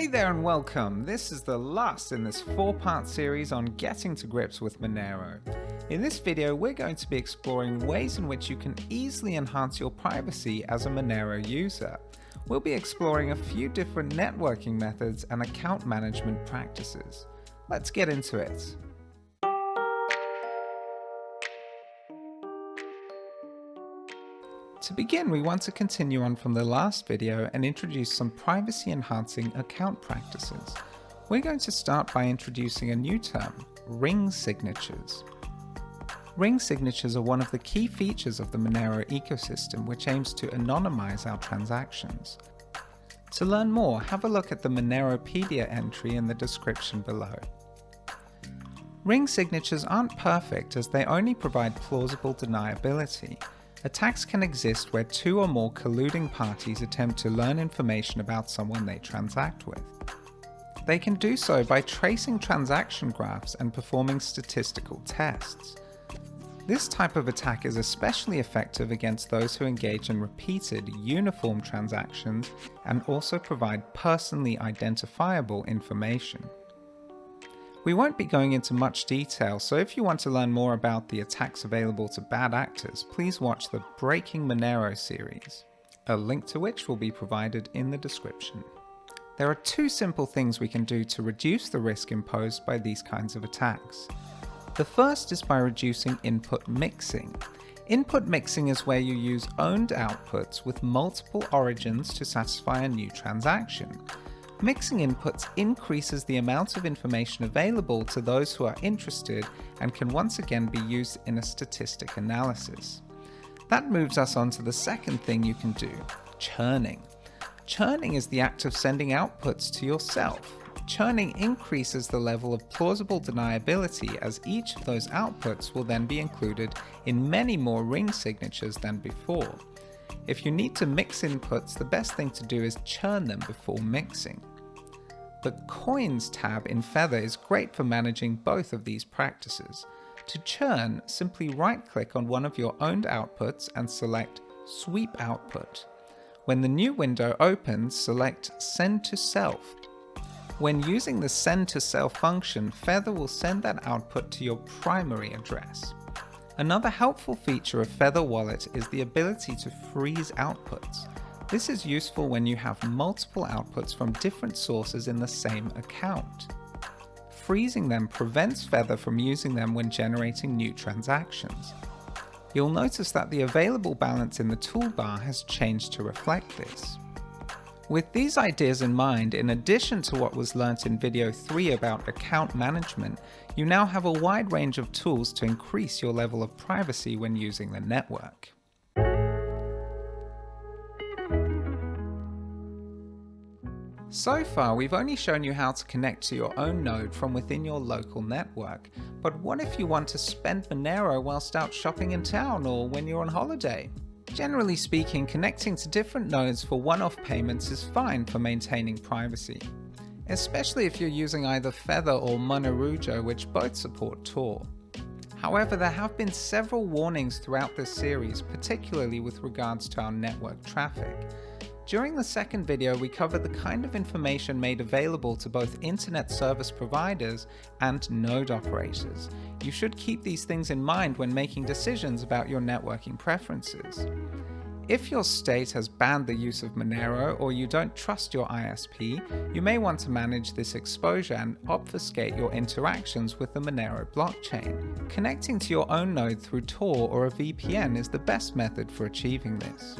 Hey there and welcome. This is the last in this four-part series on getting to grips with Monero. In this video, we're going to be exploring ways in which you can easily enhance your privacy as a Monero user. We'll be exploring a few different networking methods and account management practices. Let's get into it. To begin, we want to continue on from the last video and introduce some privacy enhancing account practices. We're going to start by introducing a new term, ring signatures. Ring signatures are one of the key features of the Monero ecosystem which aims to anonymize our transactions. To learn more, have a look at the Moneropedia entry in the description below. Ring signatures aren't perfect as they only provide plausible deniability, Attacks can exist where two or more colluding parties attempt to learn information about someone they transact with. They can do so by tracing transaction graphs and performing statistical tests. This type of attack is especially effective against those who engage in repeated, uniform transactions and also provide personally identifiable information. We won't be going into much detail, so if you want to learn more about the attacks available to bad actors, please watch the Breaking Monero series, a link to which will be provided in the description. There are two simple things we can do to reduce the risk imposed by these kinds of attacks. The first is by reducing input mixing. Input mixing is where you use owned outputs with multiple origins to satisfy a new transaction. Mixing inputs increases the amount of information available to those who are interested and can once again be used in a statistic analysis. That moves us on to the second thing you can do, churning. Churning is the act of sending outputs to yourself. Churning increases the level of plausible deniability as each of those outputs will then be included in many more ring signatures than before. If you need to mix inputs, the best thing to do is churn them before mixing. The Coins tab in Feather is great for managing both of these practices. To churn, simply right-click on one of your owned outputs and select Sweep Output. When the new window opens, select Send to Self. When using the Send to Self function, Feather will send that output to your primary address. Another helpful feature of Feather Wallet is the ability to freeze outputs. This is useful when you have multiple outputs from different sources in the same account. Freezing them prevents Feather from using them when generating new transactions. You'll notice that the available balance in the toolbar has changed to reflect this. With these ideas in mind, in addition to what was learnt in video 3 about account management, you now have a wide range of tools to increase your level of privacy when using the network. So far, we've only shown you how to connect to your own node from within your local network, but what if you want to spend Monero whilst out shopping in town or when you're on holiday? Generally speaking, connecting to different nodes for one-off payments is fine for maintaining privacy, especially if you're using either Feather or Monerujo which both support Tor. However, there have been several warnings throughout this series, particularly with regards to our network traffic, during the second video, we covered the kind of information made available to both internet service providers and node operators. You should keep these things in mind when making decisions about your networking preferences. If your state has banned the use of Monero or you don't trust your ISP, you may want to manage this exposure and obfuscate your interactions with the Monero blockchain. Connecting to your own node through Tor or a VPN is the best method for achieving this.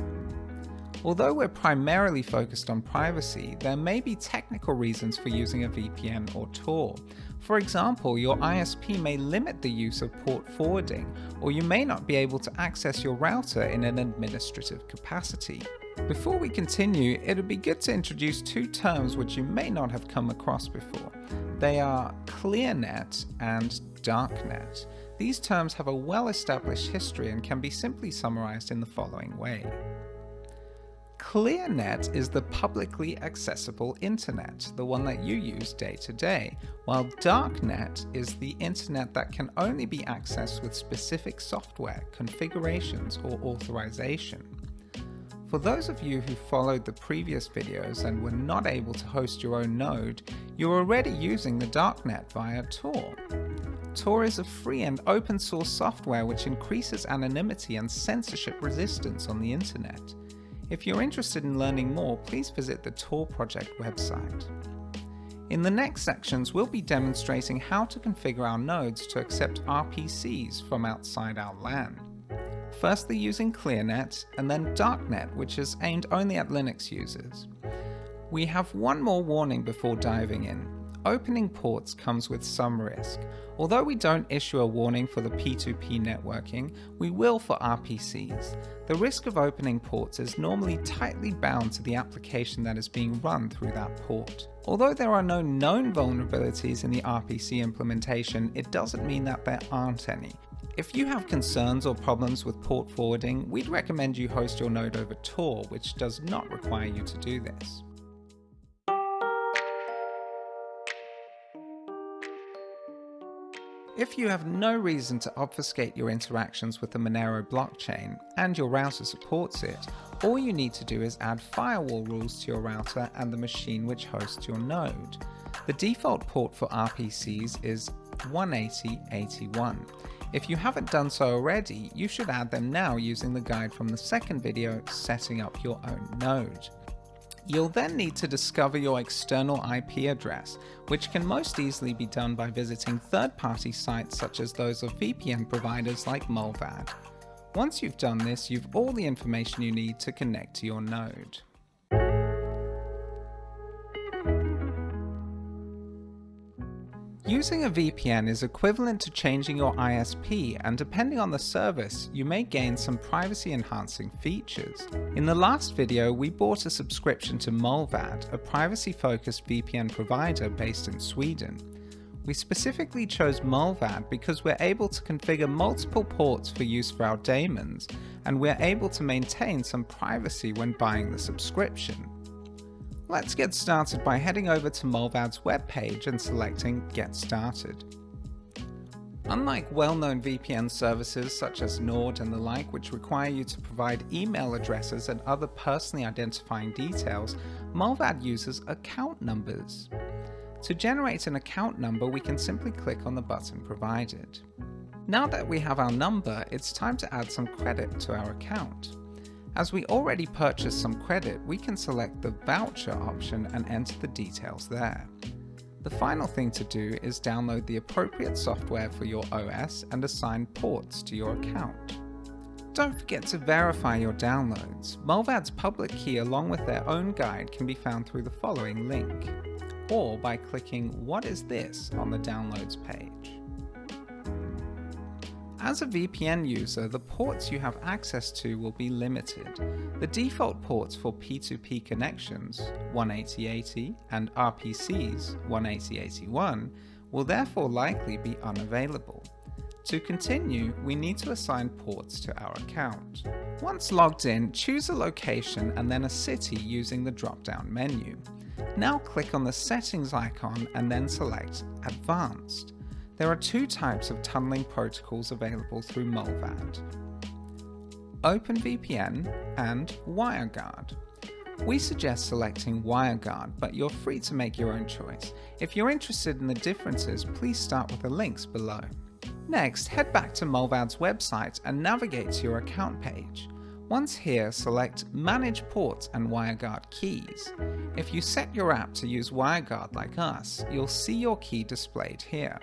Although we're primarily focused on privacy, there may be technical reasons for using a VPN or Tor. For example, your ISP may limit the use of port forwarding, or you may not be able to access your router in an administrative capacity. Before we continue, it would be good to introduce two terms which you may not have come across before. They are ClearNet and DarkNet. These terms have a well-established history and can be simply summarized in the following way. ClearNet is the publicly accessible internet, the one that you use day to day, while Darknet is the internet that can only be accessed with specific software, configurations, or authorization. For those of you who followed the previous videos and were not able to host your own node, you're already using the darknet via Tor. Tor is a free and open source software which increases anonymity and censorship resistance on the internet. If you're interested in learning more, please visit the Tor project website. In the next sections, we'll be demonstrating how to configure our nodes to accept RPCs from outside our LAN. Firstly using ClearNet, and then Darknet, which is aimed only at Linux users. We have one more warning before diving in. Opening ports comes with some risk. Although we don't issue a warning for the P2P networking, we will for RPCs. The risk of opening ports is normally tightly bound to the application that is being run through that port. Although there are no known vulnerabilities in the RPC implementation, it doesn't mean that there aren't any. If you have concerns or problems with port forwarding, we'd recommend you host your node over Tor, which does not require you to do this. If you have no reason to obfuscate your interactions with the Monero blockchain, and your router supports it, all you need to do is add firewall rules to your router and the machine which hosts your node. The default port for RPCs is 180.81. If you haven't done so already, you should add them now using the guide from the second video, setting up your own node. You'll then need to discover your external IP address, which can most easily be done by visiting third-party sites such as those of VPN providers like Mullvad. Once you've done this, you've all the information you need to connect to your node. Using a VPN is equivalent to changing your ISP and depending on the service, you may gain some privacy enhancing features. In the last video, we bought a subscription to Mullvad, a privacy focused VPN provider based in Sweden. We specifically chose Mullvad because we're able to configure multiple ports for use for our daemons, and we're able to maintain some privacy when buying the subscription. Let's get started by heading over to Mullvad's webpage and selecting Get Started. Unlike well-known VPN services such as Nord and the like which require you to provide email addresses and other personally identifying details, Mullvad uses account numbers. To generate an account number we can simply click on the button provided. Now that we have our number, it's time to add some credit to our account. As we already purchased some credit, we can select the voucher option and enter the details there. The final thing to do is download the appropriate software for your OS and assign ports to your account. Don't forget to verify your downloads. Mullvad's public key along with their own guide can be found through the following link, or by clicking What is this on the downloads page. As a VPN user, the ports you have access to will be limited. The default ports for P2P connections, 18080 and RPCs, 18081, will therefore likely be unavailable. To continue, we need to assign ports to our account. Once logged in, choose a location and then a city using the drop-down menu. Now click on the settings icon and then select Advanced. There are two types of tunneling protocols available through Mullvad. OpenVPN and WireGuard. We suggest selecting WireGuard, but you're free to make your own choice. If you're interested in the differences, please start with the links below. Next, head back to Mullvad's website and navigate to your account page. Once here, select Manage Ports and WireGuard Keys. If you set your app to use WireGuard like us, you'll see your key displayed here.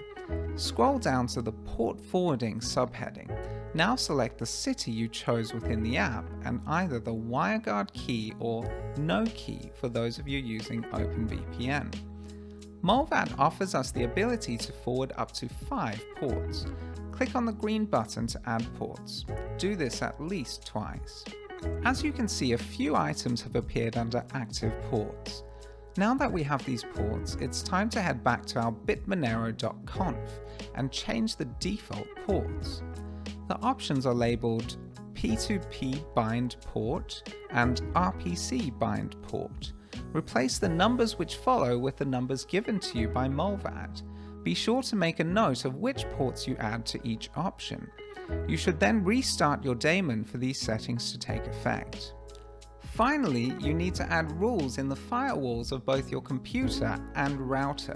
Scroll down to the Port Forwarding subheading. Now select the city you chose within the app and either the WireGuard key or no key for those of you using OpenVPN. Mullvad offers us the ability to forward up to 5 ports. Click on the green button to add ports. Do this at least twice. As you can see, a few items have appeared under active ports. Now that we have these ports, it's time to head back to our bitmonero.conf and change the default ports. The options are labeled P2P bind port and RPC bind port. Replace the numbers which follow with the numbers given to you by Mullvad. Be sure to make a note of which ports you add to each option. You should then restart your daemon for these settings to take effect. Finally, you need to add rules in the firewalls of both your computer and router.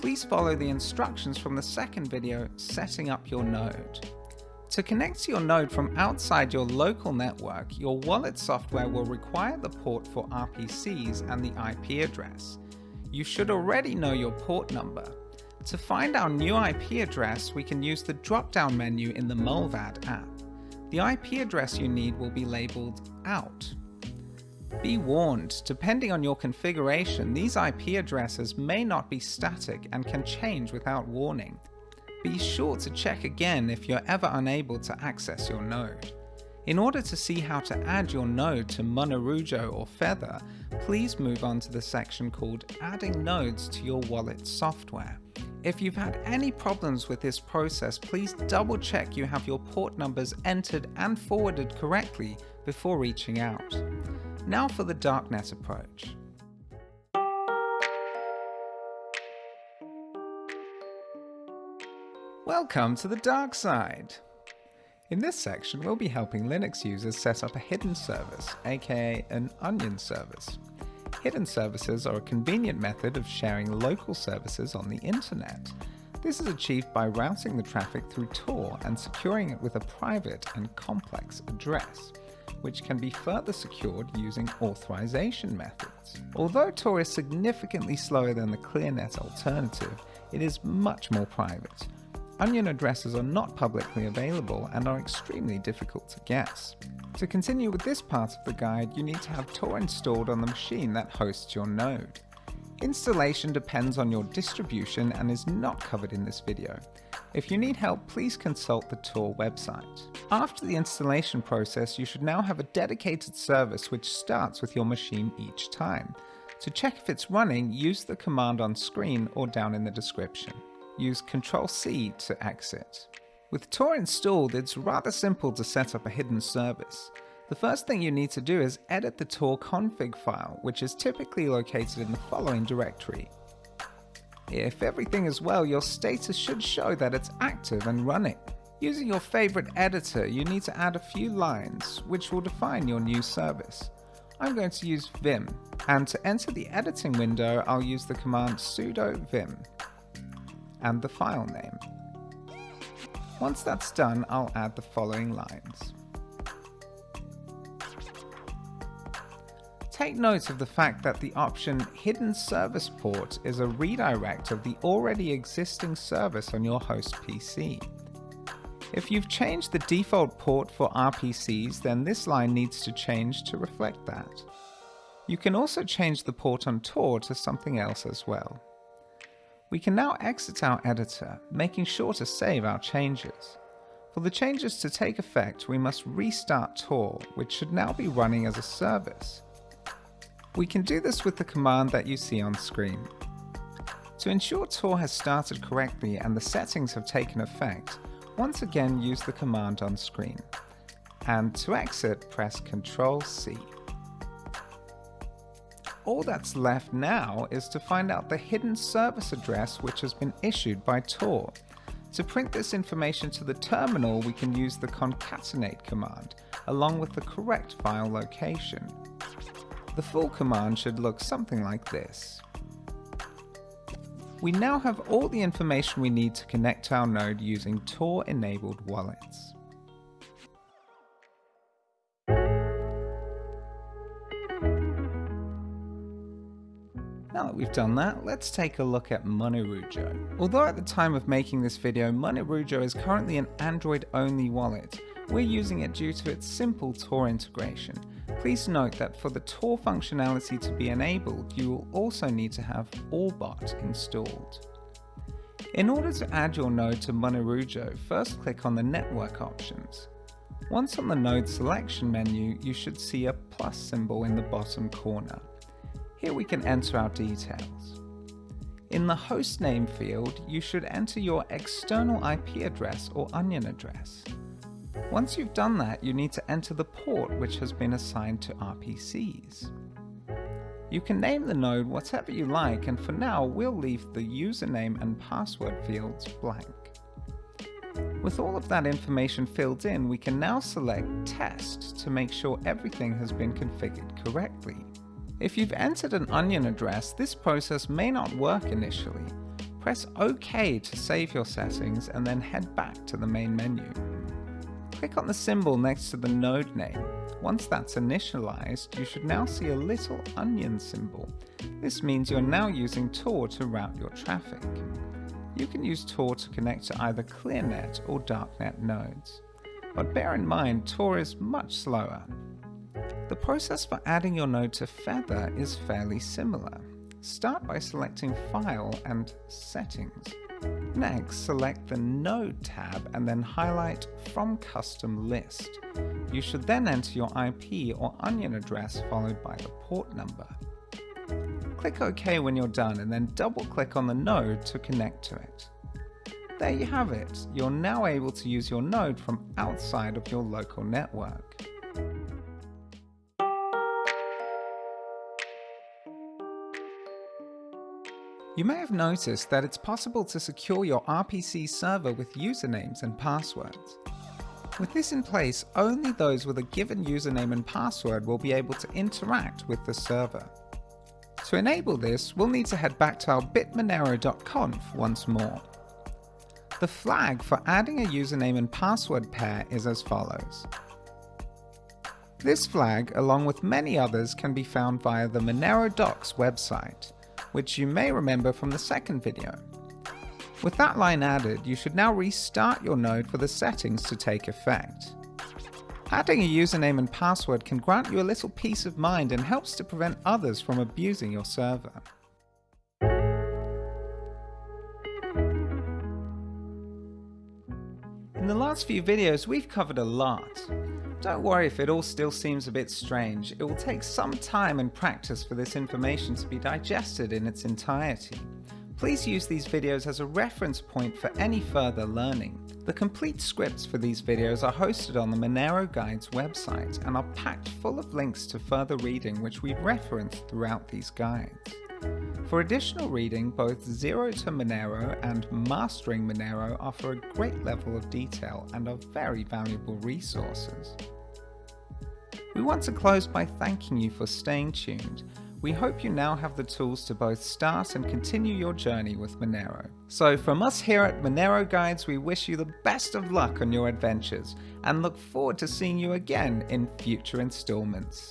Please follow the instructions from the second video, setting up your node. To connect to your node from outside your local network, your wallet software will require the port for RPCs and the IP address. You should already know your port number. To find our new IP address, we can use the drop-down menu in the Mullvad app. The IP address you need will be labeled OUT. Be warned, depending on your configuration, these IP addresses may not be static and can change without warning. Be sure to check again if you're ever unable to access your node. In order to see how to add your node to Monerujo or Feather, please move on to the section called Adding Nodes to your wallet software. If you've had any problems with this process, please double check you have your port numbers entered and forwarded correctly before reaching out. Now for the darknet approach. Welcome to the dark side. In this section, we'll be helping Linux users set up a hidden service, aka an onion service. Hidden services are a convenient method of sharing local services on the internet. This is achieved by routing the traffic through Tor and securing it with a private and complex address, which can be further secured using authorization methods. Although Tor is significantly slower than the ClearNet alternative, it is much more private. Onion addresses are not publicly available and are extremely difficult to guess. To continue with this part of the guide, you need to have Tor installed on the machine that hosts your node. Installation depends on your distribution and is not covered in this video. If you need help, please consult the Tor website. After the installation process, you should now have a dedicated service which starts with your machine each time. To check if it's running, use the command on screen or down in the description. Use Ctrl-C to exit. With Tor installed, it's rather simple to set up a hidden service. The first thing you need to do is edit the Tor config file, which is typically located in the following directory. If everything is well, your status should show that it's active and running. Using your favorite editor, you need to add a few lines, which will define your new service. I'm going to use vim, and to enter the editing window, I'll use the command sudo vim and the file name. Once that's done, I'll add the following lines. Take note of the fact that the option Hidden Service Port is a redirect of the already existing service on your host PC. If you've changed the default port for RPCs, then this line needs to change to reflect that. You can also change the port on Tor to something else as well. We can now exit our editor, making sure to save our changes. For the changes to take effect, we must restart Tor, which should now be running as a service. We can do this with the command that you see on screen. To ensure Tor has started correctly and the settings have taken effect, once again use the command on screen. And to exit, press Ctrl C. All that's left now is to find out the hidden service address which has been issued by Tor. To print this information to the terminal, we can use the concatenate command, along with the correct file location. The full command should look something like this. We now have all the information we need to connect to our node using Tor-enabled wallets. Now that we've done that, let's take a look at Monerujo. Although at the time of making this video, Monerujo is currently an Android-only wallet, we're using it due to its simple Tor integration. Please note that for the Tor functionality to be enabled, you will also need to have Orbot installed. In order to add your node to Monerujo, first click on the network options. Once on the node selection menu, you should see a plus symbol in the bottom corner. Here we can enter our details. In the hostname field, you should enter your external IP address or onion address. Once you've done that, you need to enter the port which has been assigned to RPCs. You can name the node whatever you like and for now we'll leave the username and password fields blank. With all of that information filled in, we can now select Test to make sure everything has been configured correctly. If you've entered an onion address, this process may not work initially. Press OK to save your settings and then head back to the main menu. Click on the symbol next to the node name. Once that's initialized, you should now see a little onion symbol. This means you're now using Tor to route your traffic. You can use Tor to connect to either ClearNet or DarkNet nodes. But bear in mind, Tor is much slower. The process for adding your node to Feather is fairly similar. Start by selecting File and Settings. Next, select the Node tab and then highlight From Custom List. You should then enter your IP or onion address followed by the port number. Click OK when you're done and then double click on the node to connect to it. There you have it, you're now able to use your node from outside of your local network. You may have noticed that it's possible to secure your RPC server with usernames and passwords. With this in place, only those with a given username and password will be able to interact with the server. To enable this, we'll need to head back to our bitmonero.conf once more. The flag for adding a username and password pair is as follows. This flag, along with many others, can be found via the Monero Docs website, which you may remember from the second video. With that line added, you should now restart your node for the settings to take effect. Adding a username and password can grant you a little peace of mind and helps to prevent others from abusing your server. In the last few videos, we've covered a lot. Don't worry if it all still seems a bit strange, it will take some time and practice for this information to be digested in its entirety. Please use these videos as a reference point for any further learning. The complete scripts for these videos are hosted on the Monero Guides website and are packed full of links to further reading which we've referenced throughout these guides. For additional reading, both Zero to Monero and Mastering Monero offer a great level of detail and are very valuable resources. We want to close by thanking you for staying tuned we hope you now have the tools to both start and continue your journey with Monero. So from us here at Monero Guides, we wish you the best of luck on your adventures and look forward to seeing you again in future installments.